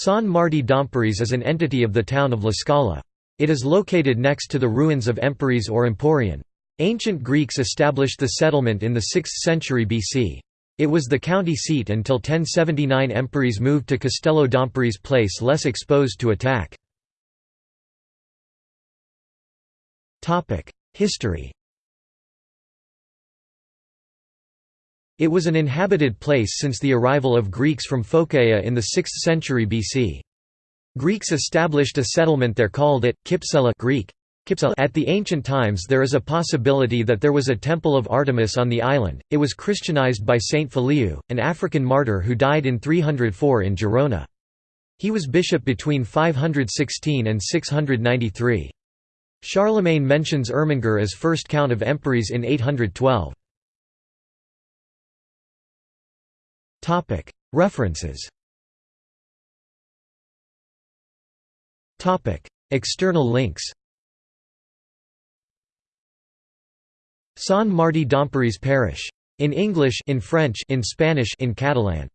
Sant Martí d'Empúries is an entity of the town of L'Escala. It is located next to the ruins of Empúries or Emporion. Ancient Greeks established the settlement in the 6th century BC. It was the county seat until 1079 Empúries moved to Castelló d'Empúries place less exposed to attack. History It was an inhabited place since the arrival of Greeks from Phocaea in the 6th century BC. Greeks established a settlement there called it, Kypsela Greek. At the ancient times there is a possibility that there was a temple of Artemis on the island, it was Christianized by Saint Feliu, an African martyr who died in 304 in Gerona. He was bishop between 516 and 693. Charlemagne mentions Ermengar as first count of Empúries in 812. References. External links. Sant Martí d'Empúries Parish. In English in French in Spanish in Catalan